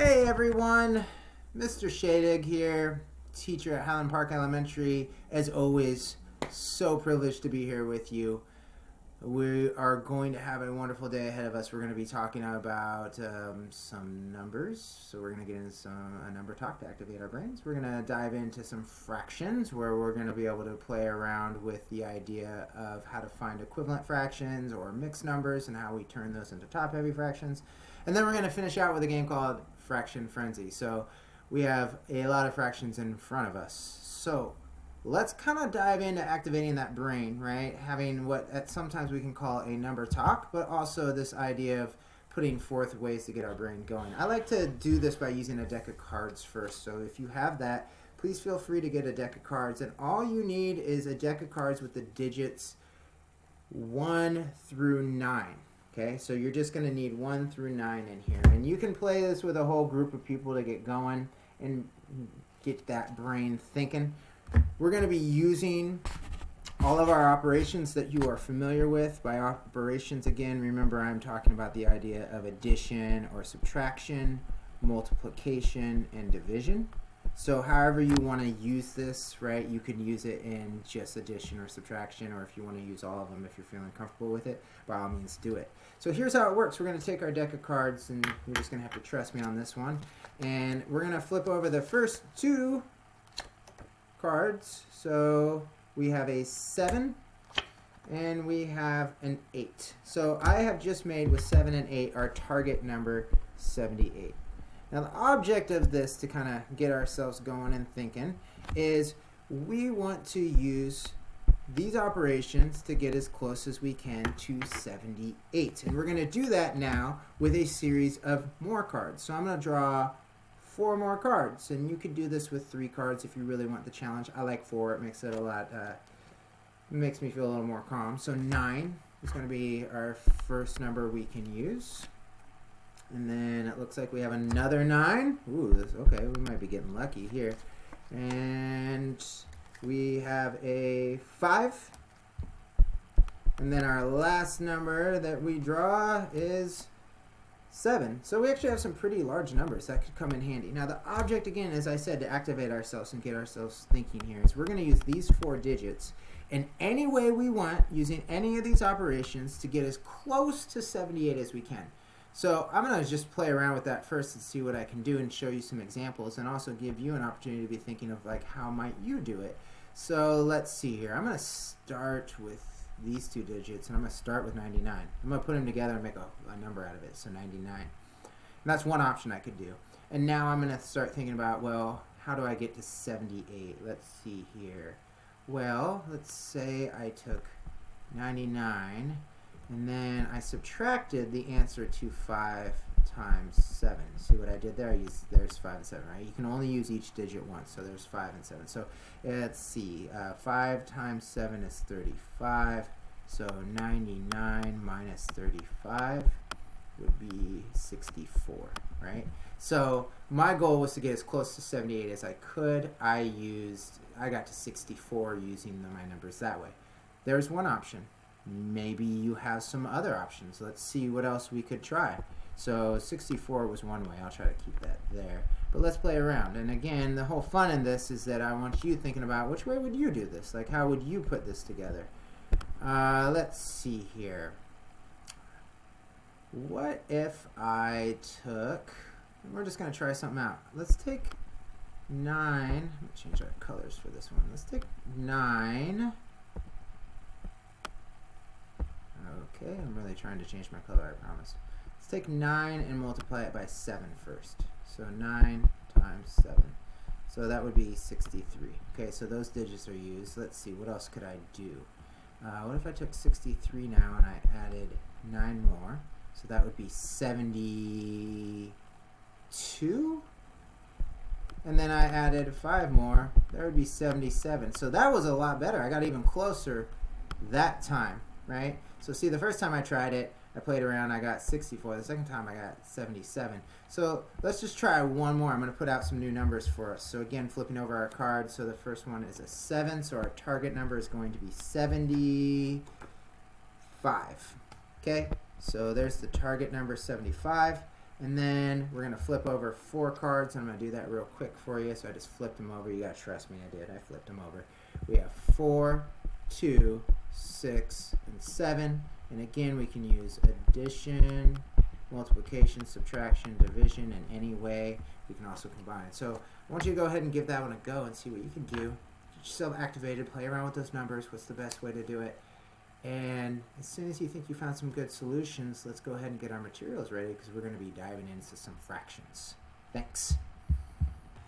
Hey everyone, Mr. Shadig here, teacher at Highland Park Elementary. As always, so privileged to be here with you. We are going to have a wonderful day ahead of us. We're going to be talking about um, some numbers. So we're going to get into some a number talk to activate our brains. We're going to dive into some fractions where we're going to be able to play around with the idea of how to find equivalent fractions or mixed numbers and how we turn those into top-heavy fractions. And then we're going to finish out with a game called Fraction Frenzy. So we have a lot of fractions in front of us. So let's kind of dive into activating that brain, right? Having what sometimes we can call a number talk, but also this idea of putting forth ways to get our brain going. I like to do this by using a deck of cards first. So if you have that, please feel free to get a deck of cards. And all you need is a deck of cards with the digits 1 through 9. Okay, so you're just going to need 1 through 9 in here. And you can play this with a whole group of people to get going and get that brain thinking. We're going to be using all of our operations that you are familiar with. By operations, again, remember I'm talking about the idea of addition or subtraction, multiplication, and division. So however you want to use this, right, you can use it in just addition or subtraction, or if you want to use all of them, if you're feeling comfortable with it, by all means do it. So here's how it works. We're going to take our deck of cards, and you're just going to have to trust me on this one. And we're going to flip over the first two cards. So we have a 7 and we have an 8. So I have just made with 7 and 8 our target number 78. Now the object of this to kind of get ourselves going and thinking is we want to use these operations to get as close as we can to 78. And we're going to do that now with a series of more cards. So I'm going to draw four more cards. And you could do this with three cards if you really want the challenge. I like four. It makes it a lot, uh, makes me feel a little more calm. So nine is going to be our first number we can use. And then it looks like we have another nine. Ooh, this, okay, we might be getting lucky here. And we have a five. And then our last number that we draw is 7. So we actually have some pretty large numbers that could come in handy. Now the object, again, as I said, to activate ourselves and get ourselves thinking here is we're going to use these four digits in any way we want using any of these operations to get as close to 78 as we can. So I'm going to just play around with that first and see what I can do and show you some examples and also give you an opportunity to be thinking of like how might you do it. So let's see here. I'm going to start with these two digits, and I'm going to start with 99. I'm going to put them together and make a, a number out of it, so 99. And that's one option I could do. And now I'm going to start thinking about, well, how do I get to 78? Let's see here. Well, let's say I took 99, and then I subtracted the answer to 5 times 7. See what I did there? I used, there's 5 and 7, right? You can only use each digit once, so there's 5 and 7. So let's see. Uh, 5 times 7 is 35. So 99 minus 35 would be 64, right? So my goal was to get as close to 78 as I could. I used, I got to 64 using the, my numbers that way. There's one option. Maybe you have some other options. Let's see what else we could try. So 64 was one way. I'll try to keep that there. But let's play around. And again, the whole fun in this is that I want you thinking about which way would you do this? Like how would you put this together? Uh, let's see here. What if I took, we're just going to try something out. Let's take 9, let me change our colors for this one. Let's take 9. Okay, I'm really trying to change my color, I promise Let's take 9 and multiply it by 7 first. So 9 times 7. So that would be 63. Okay, so those digits are used. Let's see, what else could I do? Uh, what if I took 63 now and I added 9 more? So that would be 72. And then I added 5 more. That would be 77. So that was a lot better. I got even closer that time, right? So see, the first time I tried it, I played around, I got 64. The second time I got 77. So let's just try one more. I'm going to put out some new numbers for us. So again, flipping over our card. So the first one is a 7. So our target number is going to be 75. Okay, so there's the target number 75. And then we're going to flip over four cards. I'm going to do that real quick for you. So I just flipped them over. You got to trust me, I did. I flipped them over. We have four, two, six, and seven. And again, we can use addition, multiplication, subtraction, division in any way. We can also combine. So I want you to go ahead and give that one a go and see what you can do. Get yourself activated, play around with those numbers. What's the best way to do it? And as soon as you think you found some good solutions, let's go ahead and get our materials ready because we're going to be diving into some fractions. Thanks.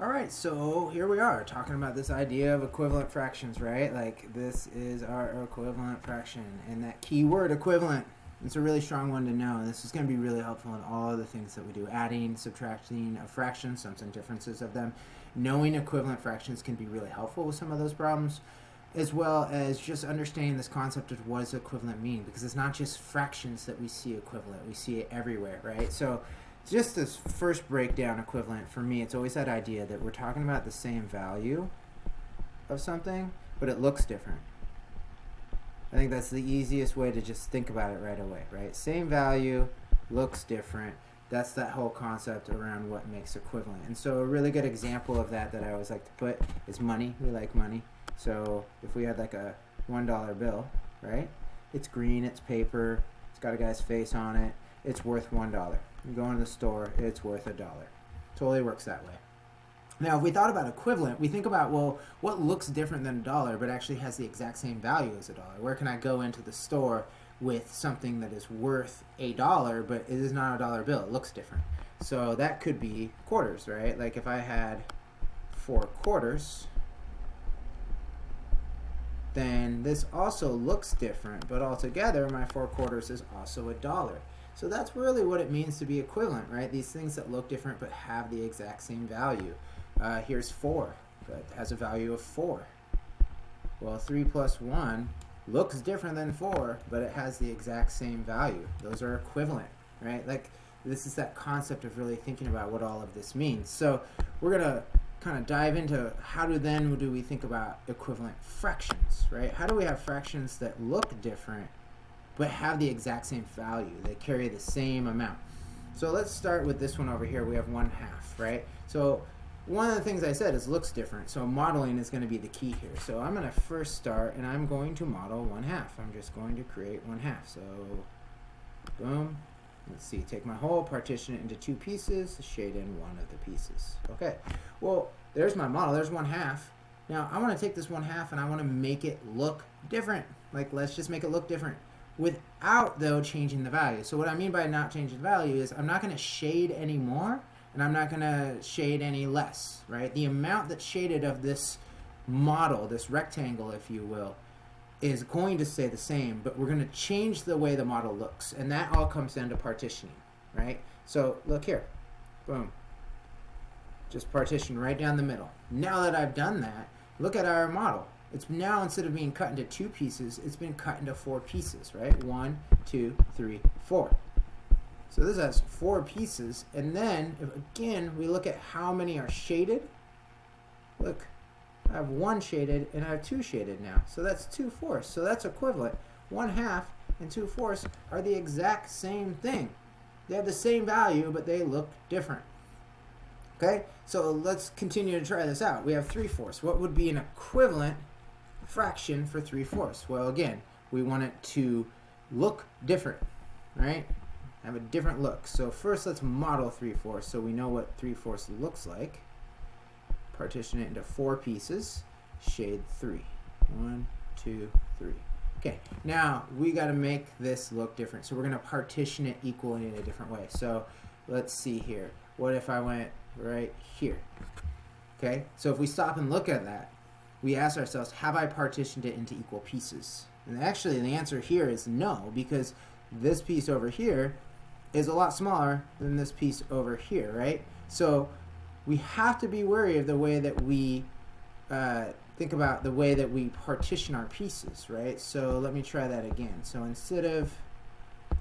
All right, so here we are talking about this idea of equivalent fractions, right? Like this is our equivalent fraction and that key word equivalent. It's a really strong one to know. This is going to be really helpful in all of the things that we do. Adding, subtracting of fractions, sums and differences of them. Knowing equivalent fractions can be really helpful with some of those problems as well as just understanding this concept of what does equivalent mean because it's not just fractions that we see equivalent we see it everywhere right so just this first breakdown equivalent for me it's always that idea that we're talking about the same value of something but it looks different. I think that's the easiest way to just think about it right away right? Same value looks different. That's that whole concept around what makes equivalent. And so a really good example of that that I always like to put is money. We like money. So if we had like a one dollar bill, right? It's green, it's paper, it's got a guy's face on it, it's worth one dollar. You go into the store, it's worth a dollar. Totally works that way. Now, if we thought about equivalent, we think about, well, what looks different than a dollar but actually has the exact same value as a dollar? Where can I go into the store with something that is worth a dollar but it is not a dollar bill? It looks different. So that could be quarters, right? Like if I had four quarters, then this also looks different, but altogether my four quarters is also a dollar. So that's really what it means to be equivalent, right? These things that look different but have the exact same value. Uh, here's 4, that has a value of 4. Well, 3 plus 1 looks different than 4, but it has the exact same value. Those are equivalent, right? Like, this is that concept of really thinking about what all of this means. So we're going to kind of dive into how do then do we think about equivalent fractions, right? How do we have fractions that look different but have the exact same value? They carry the same amount. So let's start with this one over here. We have one half, right? So one of the things I said is looks different. So modeling is going to be the key here. So I'm going to first start and I'm going to model one half. I'm just going to create one half. So boom. Let's see, take my whole, partition it into two pieces, shade in one of the pieces. Okay, well, there's my model. There's one half. Now, I want to take this one half and I want to make it look different. Like, let's just make it look different without, though, changing the value. So what I mean by not changing the value is I'm not going to shade any more and I'm not going to shade any less, right? The amount that's shaded of this model, this rectangle, if you will, is going to stay the same, but we're going to change the way the model looks. And that all comes down to partitioning, right? So look here. Boom. Just partition right down the middle. Now that I've done that, look at our model. It's now, instead of being cut into two pieces, it's been cut into four pieces, right? One, two, three, four. So this has four pieces. And then, if, again, we look at how many are shaded. Look, I have one shaded and I have two shaded now. So that's two fourths. So that's equivalent. One half and two fourths are the exact same thing. They have the same value, but they look different. Okay, so let's continue to try this out. We have 3 fourths. What would be an equivalent fraction for 3 fourths? Well, again, we want it to look different, right? Have a different look. So first let's model 3 fourths so we know what 3 fourths looks like. Partition it into four pieces. Shade 3. One, two, three. Okay, now we got to make this look different. So we're going to partition it equally in a different way. So let's see here. What if I went right here. Okay, so if we stop and look at that, we ask ourselves, have I partitioned it into equal pieces? And actually the answer here is no, because this piece over here is a lot smaller than this piece over here, right? So we have to be wary of the way that we uh, think about the way that we partition our pieces, right? So let me try that again. So instead of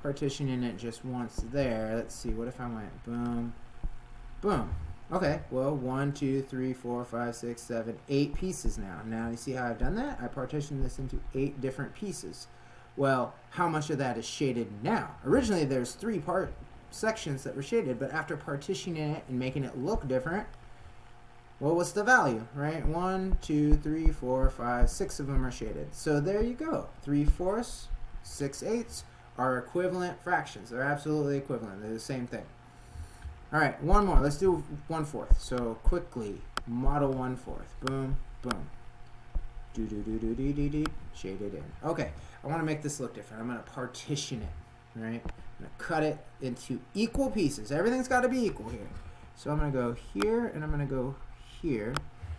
partitioning it just once there, let's see, what if I went boom, Boom. Okay, well, one, two, three, four, five, six, seven, eight pieces now. Now you see how I've done that? I partitioned this into eight different pieces. Well, how much of that is shaded now? Originally there's three part sections that were shaded, but after partitioning it and making it look different, well, what's the value, right? One, two, three, four, five, six of them are shaded. So there you go. Three fourths, six eighths are equivalent fractions. They're absolutely equivalent. They're the same thing. All right, one more. Let's do one fourth. So quickly, model one fourth. Boom, boom. Do do do do do do do. Shade it in. Okay, I want to make this look different. I'm to partition it. Right. I'm to cut it into equal pieces. Everything's got to be equal here. So I'm to go here and I'm to go here.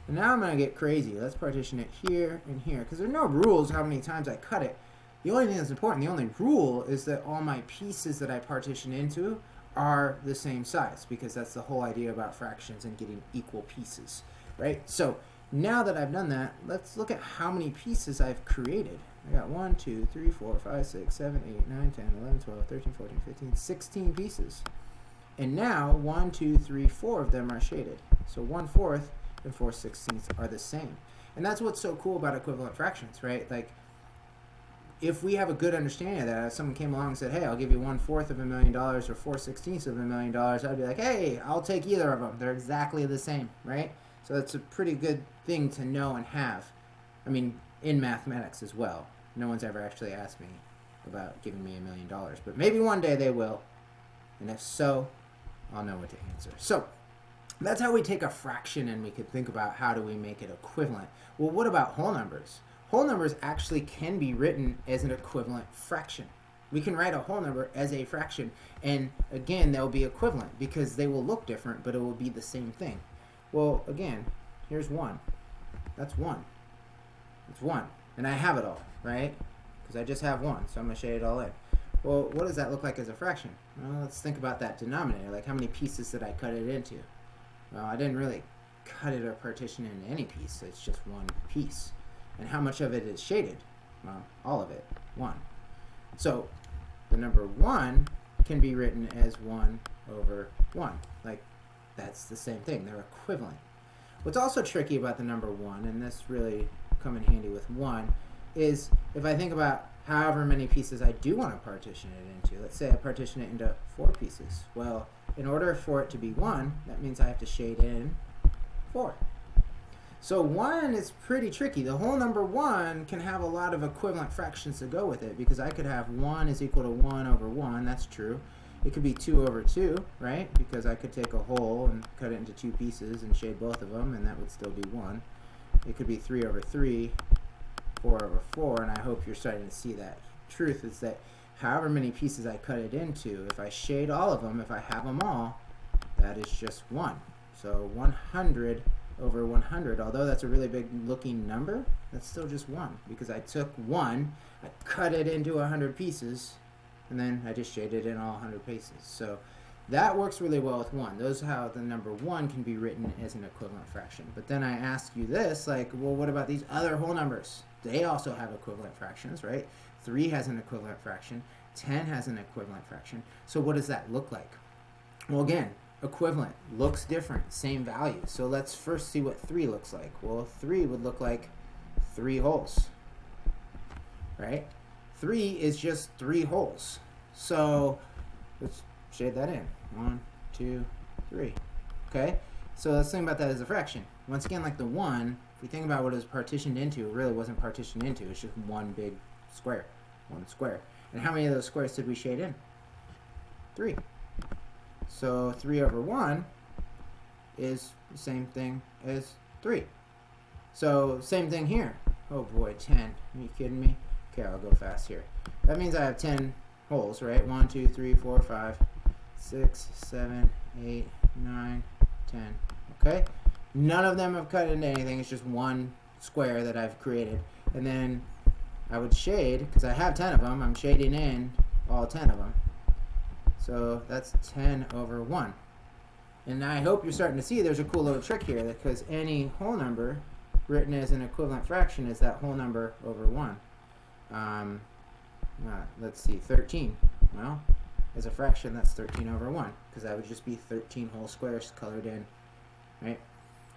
And now I'm to get crazy. Let's partition it here and here. Because there are no rules how many times I cut it. The only thing that's important, the only rule, is that all my pieces that I partition into are the same size. Because that's the whole idea about fractions and getting equal pieces. Right? So now that I've done that, let's look at how many pieces I've created. I got 1, 2, 3, 4, 5, 6, 7, 8, 9, 10, 11, 12, 13, 14, 15, 16 pieces. And now 1, 2, 3, 4 of them are shaded. So 1 fourth and 4 sixteenths are the same. And that's what's so cool about equivalent fractions, right? Like, if we have a good understanding of that, if someone came along and said, hey, I'll give you one fourth of a million dollars or 4 sixteenths of a million dollars, I'd be like, hey, I'll take either of them. They're exactly the same, right? So that's a pretty good thing to know and have. I mean, in mathematics as well. No one's ever actually asked me about giving me a million dollars, but maybe one day they will. And if so, I'll know what to answer. So, that's how we take a fraction and we could think about how do we make it equivalent. Well, what about whole numbers? Whole numbers actually can be written as an equivalent fraction. We can write a whole number as a fraction, and again, they'll be equivalent because they will look different, but it will be the same thing. Well, again, here's 1. That's 1. It's 1. And I have it all, right? Because I just have 1, so I'm going to shade it all in. Well, what does that look like as a fraction? Well, let's think about that denominator. Like, how many pieces did I cut it into? Well, I didn't really cut it or partition it into any piece. It's just one piece. And how much of it is shaded? Well, all of it, 1. So, the number 1 can be written as 1 over 1. Like, that's the same thing. They're equivalent. What's also tricky about the number 1, and this really come in handy with 1, is if I think about however many pieces I do want to partition it into. Let's say I partition it into 4 pieces. Well, in order for it to be 1, that means I have to shade in 4. So 1 is pretty tricky. The whole number 1 can have a lot of equivalent fractions to go with it because I could have 1 is equal to 1 over 1. That's true. It could be 2 over 2, right? Because I could take a whole and cut it into two pieces and shade both of them, and that would still be 1. It could be 3 over 3, 4 over 4, and I hope you're starting to see that. Truth is that however many pieces I cut it into, if I shade all of them, if I have them all, that is just 1. So 100 over 100, although that's a really big looking number, that's still just 1 because I took 1, I cut it into 100 pieces, and then I just shaded in all 100 pieces. So that works really well with 1. Those are how the number 1 can be written as an equivalent fraction. But then I ask you this, like, well, what about these other whole numbers? They also have equivalent fractions, right? 3 has an equivalent fraction. 10 has an equivalent fraction. So what does that look like? Well, again, equivalent. Looks different. Same value. So let's first see what 3 looks like. Well, 3 would look like 3 wholes, right? 3 is just 3 wholes. So let's shade that in. One, two, three. Okay? So let's think about that as a fraction. Once again, like the 1, if we think about what it was partitioned into, it really wasn't partitioned into. It's just one big square. One square. And how many of those squares did we shade in? 3. So 3 over 1 is the same thing as 3. So same thing here. Oh boy, 10. Are you kidding me? Okay, I'll go fast here. That means I have 10 wholes, right? 1, 2, 3, 4, 5, 6, 7, 8, 9, 10. Okay? None of them have cut into anything. It's just one square that I've created. And then I would shade, because I have 10 of them, I'm shading in all 10 of them. So that's 10 over 1. And I hope you're starting to see there's a cool little trick here because any whole number written as an equivalent fraction is that whole number over 1. Um, uh, let's see, 13. Well, as a fraction, that's 13 over 1, because that would just be 13 whole squares colored in, right?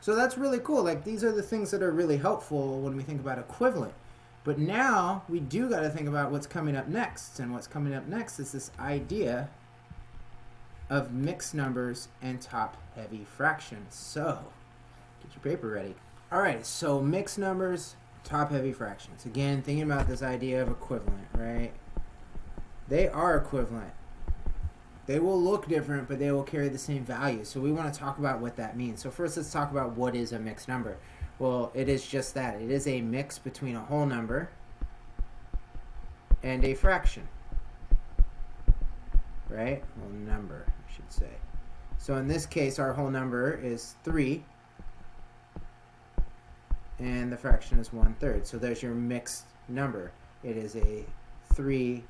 So that's really cool. Like, these are the things that are really helpful when we think about equivalent. But now, we do got to think about what's coming up next. And what's coming up next is this idea of mixed numbers and top-heavy fractions. So, get your paper ready. All right, so mixed numbers, top-heavy fractions. Again, thinking about this idea of equivalent, right? They are equivalent. They will look different, but they will carry the same value. So we want to talk about what that means. So first, let's talk about what is a mixed number. Well, it is just that. It is a mix between a whole number and a fraction. Right? Well, number, should say. So in this case, our whole number is 3. And the fraction is 1 third. So there's your mixed number. It is a 3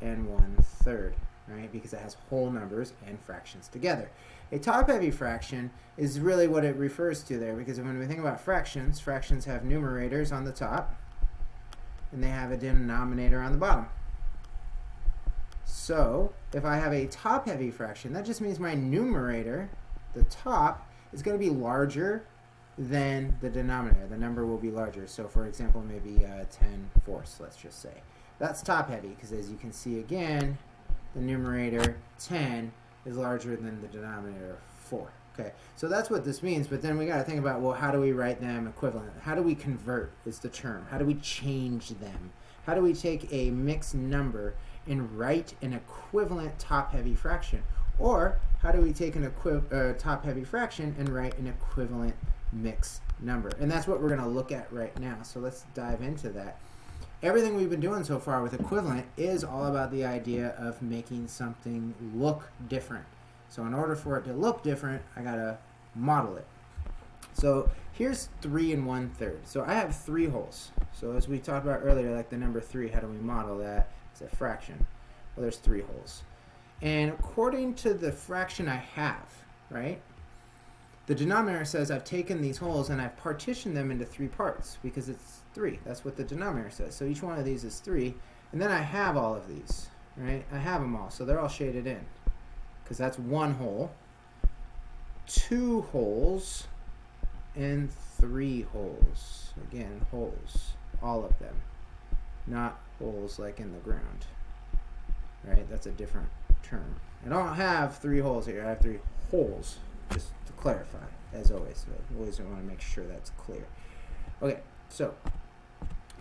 and 1 third right? Because it has whole numbers and fractions together. A top-heavy fraction is really what it refers to there, because when we think about fractions, fractions have numerators on the top, and they have a denominator on the bottom. So, if I have a top-heavy fraction, that just means my numerator, the top, is going to be larger than the denominator. The number will be larger. So, for example, maybe uh, 10 fourths, let's just say. That's top-heavy, because as you can see again, the numerator 10 is larger than the denominator 4. Okay, so that's what this means, but then we got to think about, well, how do we write them equivalent? How do we convert is the term. How do we change them? How do we take a mixed number and write an equivalent top-heavy fraction? Or how do we take an uh, top-heavy fraction and write an equivalent mixed number? And that's what we're going to look at right now. So let's dive into that everything we've been doing so far with equivalent is all about the idea of making something look different. So in order for it to look different, I gotta model it. So here's three and one third. So I have three wholes. So as we talked about earlier, like the number three, how do we model that? A fraction. Well, there's three wholes. And according to the fraction I have, right, the denominator says I've taken these wholes and I've partitioned them into three parts because it's 3. That's what the denominator says. So each one of these is 3. And then I have all of these, right? I have them all, so they're all shaded in because that's one whole, two wholes, and three wholes. Again, wholes, all of them, not holes like in the ground, right? That's a different term. I don't have three holes here. I have three wholes, just to clarify, as always. So always want to make sure that's clear. Okay, so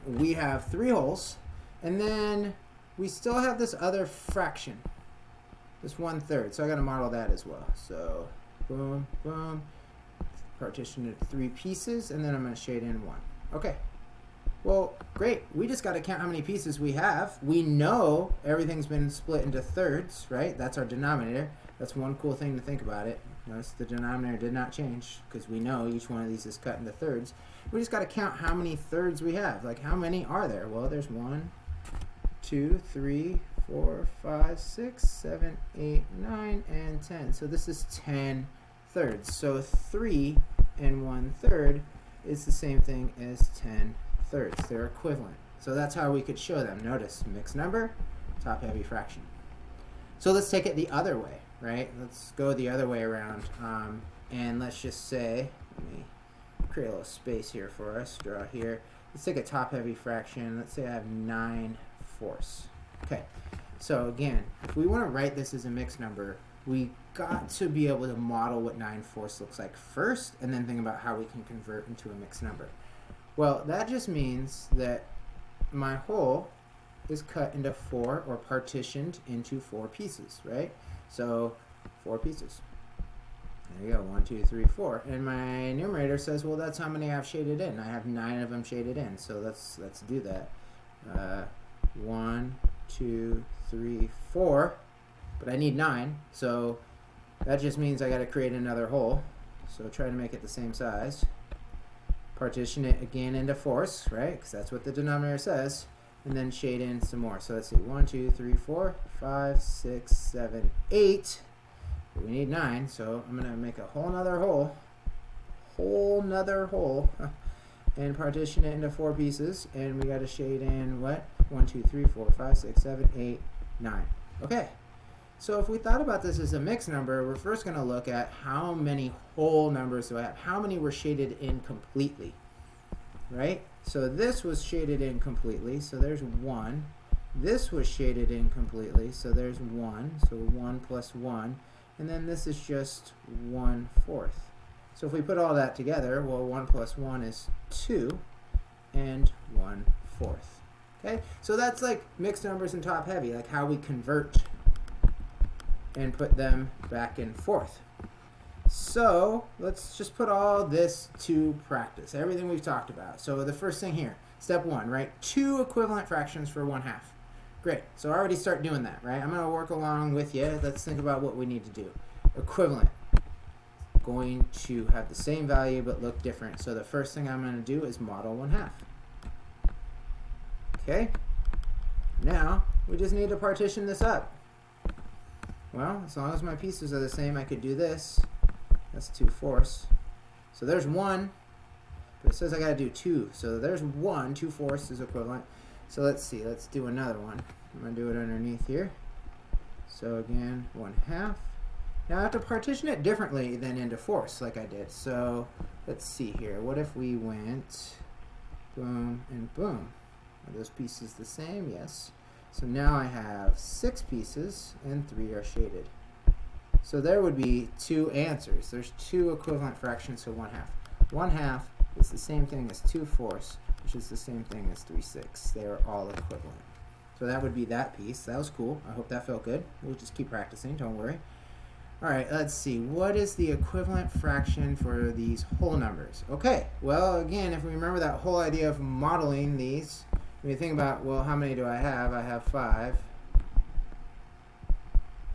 we have three wholes, and then we still have this other fraction, this one third. So I got to model that as well. So boom, boom, partition it three pieces, and then I'm going to shade in one. Okay. Well, great. We just got to count how many pieces we have. We know everything's been split into thirds, right? That's our denominator. That's one cool thing to think about it. Notice the denominator did not change because we know each one of these is cut into thirds. We just got to count how many thirds we have. Like how many are there? Well, there's one, two, three, four, five, six, seven, eight, nine, and 10. So this is 10 thirds. So 3 and 1 third is the same thing as 10 thirds. They're equivalent. So that's how we could show them. Notice mixed number, top heavy fraction. So let's take it the other way right? Let's go the other way around. Um, and let's just say, let me create a little space here for us, draw here. Let's take a top-heavy fraction. Let's say I have 9 fourths. Okay, so again, if we want to write this as a mixed number, we got to be able to model what 9 fourths looks like first, and then think about how we can convert into a mixed number. Well, that just means that my whole is cut into four or partitioned into four pieces, right? So four pieces. There you go, one, two, three, four. And my numerator says, well, that's how many I've shaded in. I have nine of them shaded in. So let's let's do that. Uh, one, two, three, four. But I need nine, so that just means I got to create another whole. So try to make it the same size. Partition it again into fourths, right? Because that's what the denominator says and then shade in some more. So let's see, one, two, three, four, five, six, seven, eight. But we need nine, so I'm gonna make a whole nother hole, whole nother whole, and partition it into four pieces. And we gotta shade in what? One, two, three, four, five, six, seven, eight, nine. Okay. So if we thought about this as a mixed number, we're first going to look at how many whole numbers do I have? How many were shaded in completely? Right? So this was shaded in completely, so there's 1. This was shaded in completely, so there's 1, so 1 plus 1. and then this is just 1 fourth. So if we put all that together, well, 1 plus 1 is 2, and 1 fourth. Okay, so that's like mixed numbers and top heavy, like how we convert and put them back and forth. So let's just put all this to practice, everything we've talked about. So the first thing here, step one, right? Two equivalent fractions for one half. Great, so I already start doing that, right? I'm gonna work along with you. Let's think about what we need to do. Equivalent, going to have the same value but look different. So the first thing I'm gonna do is model one half. Okay, now we just need to partition this up. Well, as long as my pieces are the same, I could do this. That's 2 fourths. So there's 1, but it says I got to do 2. So there's 1, 2 fourths is equivalent. So let's see, let's do another one. I'm to do it underneath here. So again, 1 half. Now I have to partition it differently than into fourths like I did. So let's see here. What if we went boom and boom? Are those pieces the same? Yes. So now I have six pieces and three are shaded. So there would be two answers. There's two equivalent fractions to one half. One half is the same thing as two fourths, which is the same thing as three sixths. They are all equivalent. So that would be that piece. That was cool. I hope that felt good. We'll just keep practicing, don't worry. All right, let's see. What is the equivalent fraction for these whole numbers? Okay, well, again, if we remember that whole idea of modeling these, when you think about, well, how many do I have? I have five,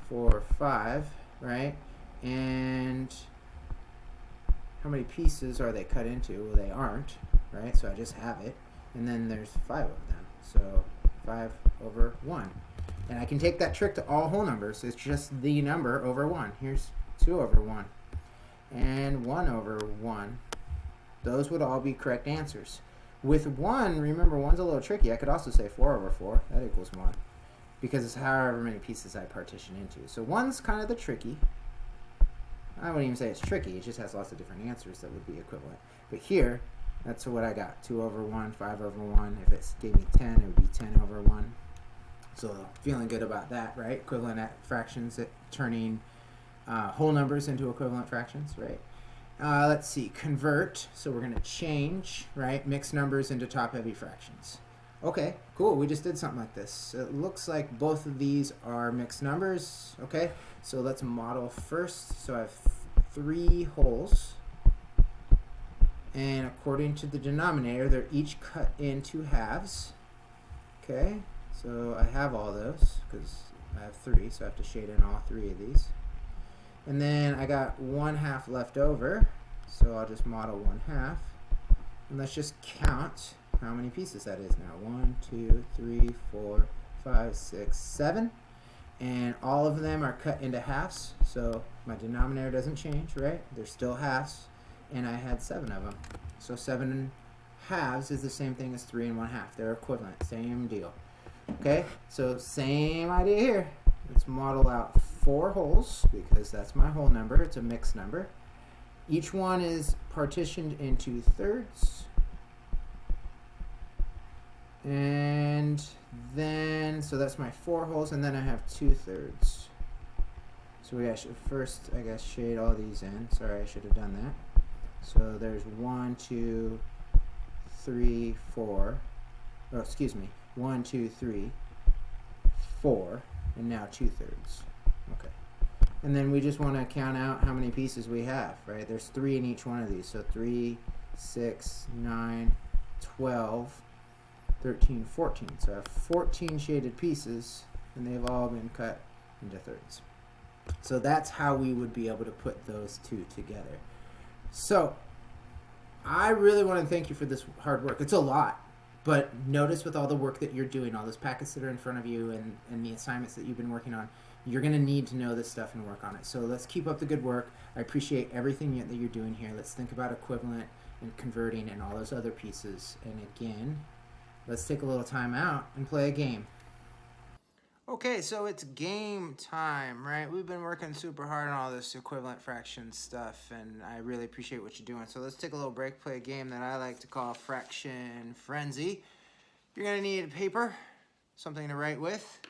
four, five, right? And how many pieces are they cut into? Well, they aren't, right? So I just have it. And then there's five of them. So 5 over 1. And I can take that trick to all whole numbers. It's just the number over 1. Here's 2 over 1. And 1 over 1. Those would all be correct answers. With 1, remember 1's a little tricky. I could also say 4 over 4. That equals 1. Because it's however many pieces I partition into. So 1's kind of the tricky. I wouldn't even say it's tricky. It just has lots of different answers that would be equivalent. But here, that's what I got. 2 over 1, 5 over 1. If it gave me 10, it would be 10 over 1. So feeling good about that, right? Equivalent fractions, at turning uh, whole numbers into equivalent fractions, right? Uh, let's see, convert. So we're going to change, right, mixed numbers into top-heavy fractions. Okay, cool. We just did something like this. It looks like both of these are mixed numbers. Okay, so let's model first. So I have three wholes. And according to the denominator, they're each cut into halves. Okay, so I have all those because I have three, so I have to shade in all three of these. And then I got one half left over, so I'll just model one half. And let's just count how many pieces that is now. One, two, three, four, five, six, seven. And all of them are cut into halves, so my denominator doesn't change, right? They're still halves, and I had seven of them. So seven halves is the same thing as three and one half. They're equivalent, same deal. Okay, so same idea here. Let's model out four wholes because that's my whole number. It's a mixed number. Each one is partitioned into thirds. And then, so that's my four wholes, and then I have two thirds. So we should first, I guess, shade all these in. Sorry, I should have done that. So there's one, two, three, four. Oh, excuse me. One, two, three, four, and now two thirds. Okay. And then we just want to count out how many pieces we have, right? There's three in each one of these. So 3, 6, 9, 12, 13, 14. So I have 14 shaded pieces, and they've all been cut into thirds. So that's how we would be able to put those two together. So I really want to thank you for this hard work. It's a lot. But notice with all the work that you're doing, all those packets that are in front of you and, and the assignments that you've been working on, you're going to need to know this stuff and work on it. So let's keep up the good work. I appreciate everything that you're doing here. Let's think about equivalent and converting and all those other pieces. And again, let's take a little time out and play a game. Okay, so it's game time, right? We've been working super hard on all this equivalent fraction stuff, and I really appreciate what you're doing. So let's take a little break, play a game that I like to call Fraction Frenzy. You're gonna need a paper, something to write with,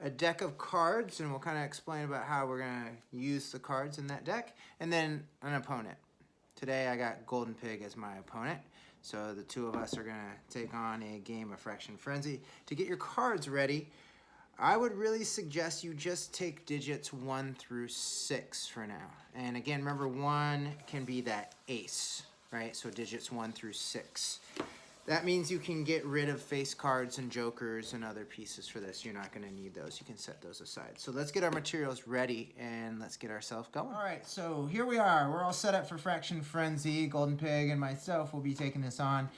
a deck of cards, and we'll kind of explain about how we're going to use the cards in that deck, and then an opponent. Today I got Golden Pig as my opponent. So the two of us are going to take on a game of Fraction Frenzy. To get your cards ready, I would really suggest you just take digits 1 through 6 for now. And again, remember 1 can be that ace, right? So digits 1 through 6. That means you can get rid of face cards and jokers and other pieces for this. You're not going to need those. You can set those aside. So let's get our materials ready and let's get ourselves going. All right, so here we are. We're all set up for Fraction Frenzy. Golden Pig and myself will be taking this on.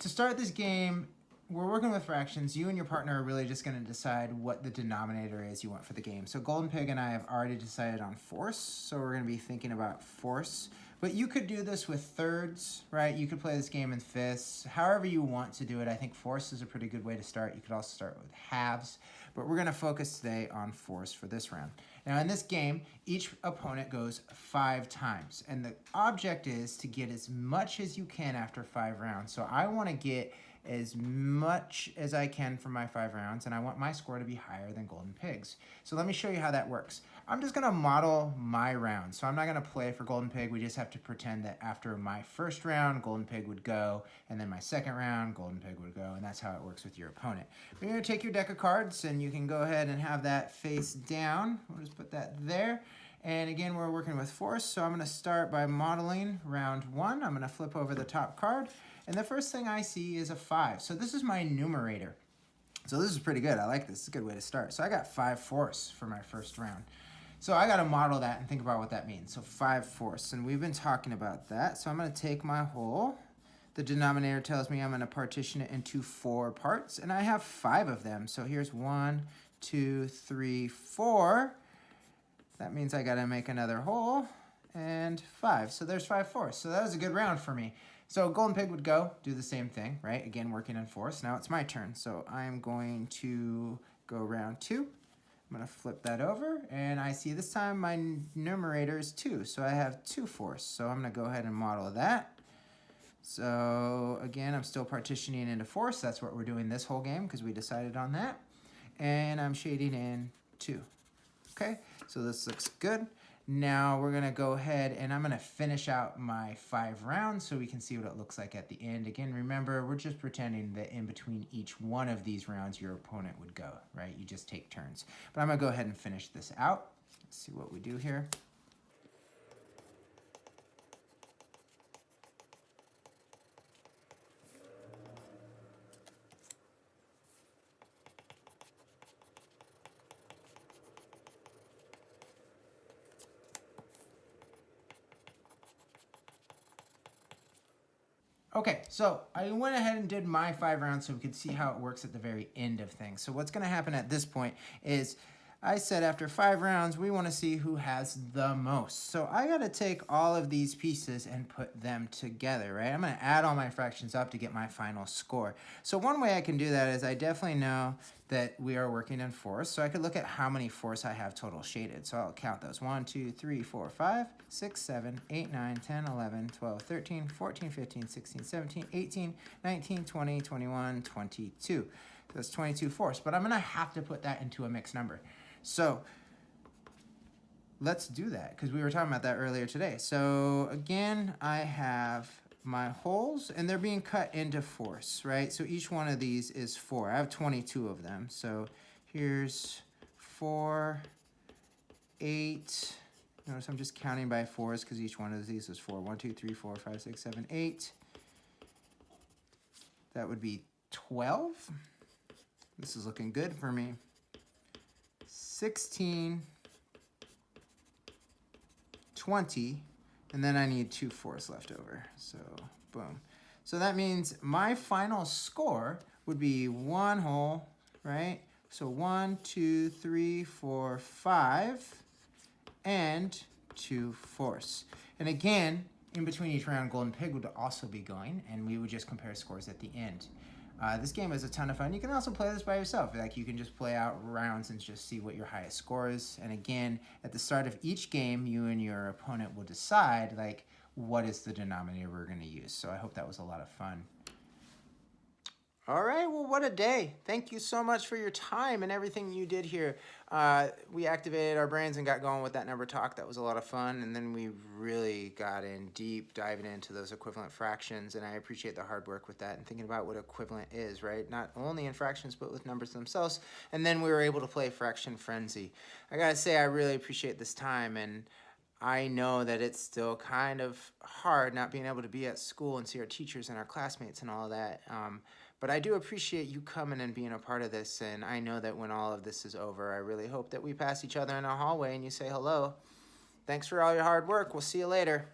To start this game, we're working with fractions. You and your partner are really just going to decide what the denominator is you want for the game. So Golden Pig and I have already decided on force, so we're going to be thinking about force. But you could do this with thirds, right? You could play this game in fifths, however you want to do it. I think force is a pretty good way to start. You could also start with halves, but we're going to focus today on force for this round. Now in this game, each opponent goes five times, and the object is to get as much as you can after five rounds. So I want to get as much as I can for my five rounds, and I want my score to be higher than Golden Pigs. So let me show you how that works. I'm just gonna model my round. So I'm not gonna play for Golden Pig. We just have to pretend that after my first round, Golden Pig would go, and then my second round, Golden Pig would go, and that's how it works with your opponent. You're gonna take your deck of cards, and you can go ahead and have that face down. We'll just put that there. And again, we're working with force, so I'm gonna start by modeling round one. I'm gonna flip over the top card, and the first thing I see is a five. So this is my numerator. So this is pretty good. I like this. It's a good way to start. So I got five fourths for my first round. So I got to model that and think about what that means. So five fourths, and we've been talking about that. So I'm going to take my whole. The denominator tells me I'm going to partition it into four parts, and I have five of them. So here's one, two, three, four. That means I got to make another whole and five. So there's five fourths. So that was a good round for me. So Golden Pig would go, do the same thing, right? Again, working on force. Now it's my turn. So I'm going to go round two. I'm going to flip that over, and I see this time my numerator is 2, so I have 2 force. So I'm going to go ahead and model that. So again, I'm still partitioning into force. That's what we're doing this whole game because we decided on that. And I'm shading in 2. Okay, so this looks good. Now we're gonna go ahead and I'm gonna finish out my five rounds so we can see what it looks like at the end. Again, remember, we're just pretending that in between each one of these rounds, your opponent would go, right? You just take turns. But I'm gonna go ahead and finish this out. Let's see what we do here. Okay, so I went ahead and did my five rounds so we could see how it works at the very end of things. So what's going to happen at this point is I said after five rounds, we want to see who has the most. So I got to take all of these pieces and put them together, right? I'm going to add all my fractions up to get my final score. So one way I can do that is I definitely know that we are working in force. So I could look at how many force I have total shaded. So I'll count those. 1, 2, 3, 4, 5, 6, 7, 8, 9, 10, 11, 12, 13, 14, 15, 16, 17, 18, 19, 20, 21, 22. So that's 22 force. But I'm going to have to put that into a mixed number. So let's do that because we were talking about that earlier today. So again, I have my wholes and they're being cut into fourths, right? So each one of these is four. I have 22 of them. So here's four, eight. Notice I'm just counting by fours because each one of these is four. One, two, three, four, five, six, seven, eight. That would be 12. This is looking good for me. 16, 20, and then I need two fours left over. So boom. So that means my final score would be one whole, right? So one, two, three, four, five, and two fourths. And again, in between each round, Golden Pig would also be going, and we would just compare scores at the end. Uh, this game is a ton of fun. You can also play this by yourself. Like you can just play out rounds and just see what your highest score is. And again, at the start of each game, you and your opponent will decide like what is the denominator we're going to use. So I hope that was a lot of fun. All right, well, what a day. Thank you so much for your time and everything you did here. Uh, we activated our brains and got going with that number talk. That was a lot of fun. And then we really got in deep, diving into those equivalent fractions. And I appreciate the hard work with that and thinking about what equivalent is, right? Not only in fractions, but with numbers themselves. And then we were able to play Fraction Frenzy. I gotta say, I really appreciate this time. And I know that it's still kind of hard not being able to be at school and see our teachers and our classmates and all that. Um, but I do appreciate you coming and being a part of this. And I know that when all of this is over, I really hope that we pass each other in a hallway and you say hello. Thanks for all your hard work. We'll see you later.